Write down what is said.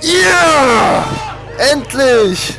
Ja! Endlich!